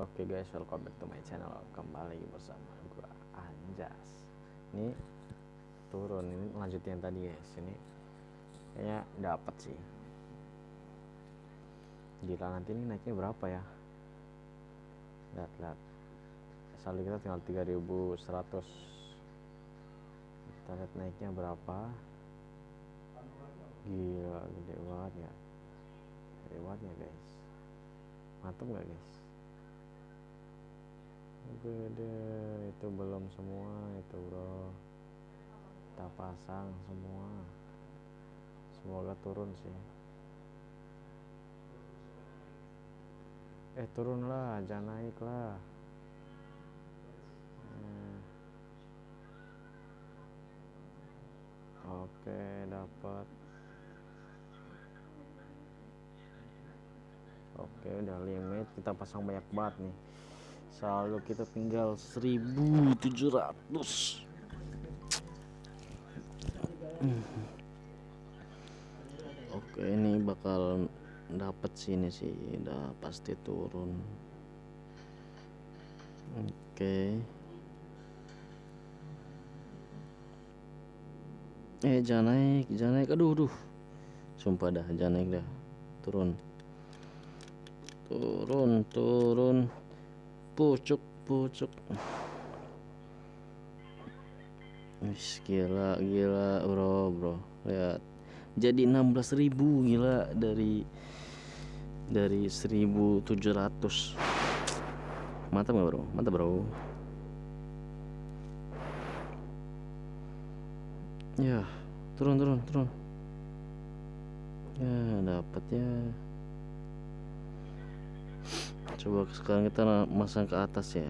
Oke guys, welcome back to my channel. Kembali bersama gua Anjas. Ini turun ini lanjutin yang tadi guys. Ini kayaknya dapat sih. Gila nanti ini naiknya berapa ya? Lihat lihat. Saldo kita tinggal 3100. Kita lihat naiknya berapa. Gila, gede banget ya. Gede banget ya guys. Mantap nggak guys? Gede itu belum semua itu bro. Kita pasang semua. Semoga turun sih. Eh turunlah jangan naik lah. Hmm. oke dapat. Oke udah limit. Kita pasang banyak banget nih saldo kita tinggal 1700 oke ini bakal dapat sini sih. Udah pasti turun. Oke. Eh jangan naik jangan naik. Aduh aduh. Sumpah dah jangan naik dah. Turun. Turun turun pucuk pucuk. Wis gila gila bro bro. Lihat. Jadi 16.000 gila dari dari 1700 mantap gak bro? Mantap bro. Ya turun turun turun. Ya dapat ya coba sekarang kita masang ke atas ya.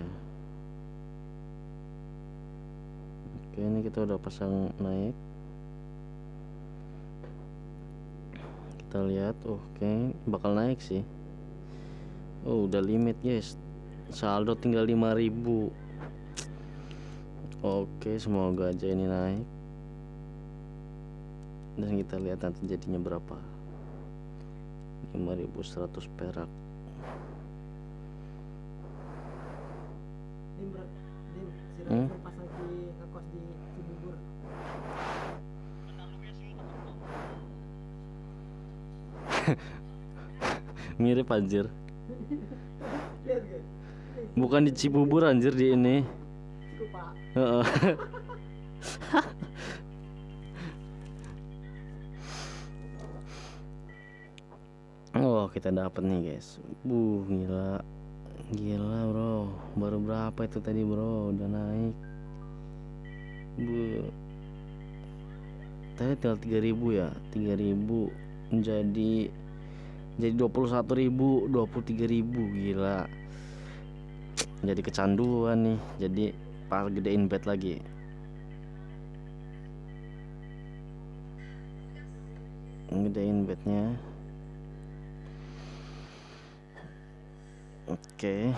Oke ini kita udah pasang naik. Kita lihat oke bakal naik sih. Oh udah limit guys. Saldo tinggal 5000 oke semoga aja ini naik. Dan kita lihat nanti jadinya berapa. 5100 perak mirip anjir. Bukan di Cibubur anjir di ini. Oh kita dapat nih guys. Buh gila. Gila bro. Baru berapa itu tadi bro? Udah naik. Bu Tadi tinggal 3000 ya? 3000 Jadi Jadi 21.000 23.000 Gila Jadi kecanduan nih Jadi pas gedein bet lagi Gedein betnya Oke.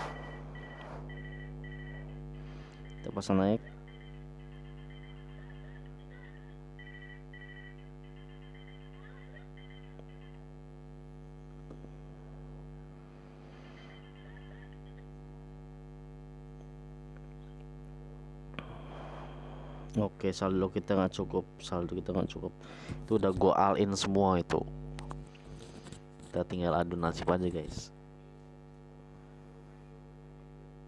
Kita pasang naik. Oke, saldo kita nggak cukup, saldo kita nggak cukup. Itu udah go all in semua itu. Kita tinggal adu nasib aja, guys.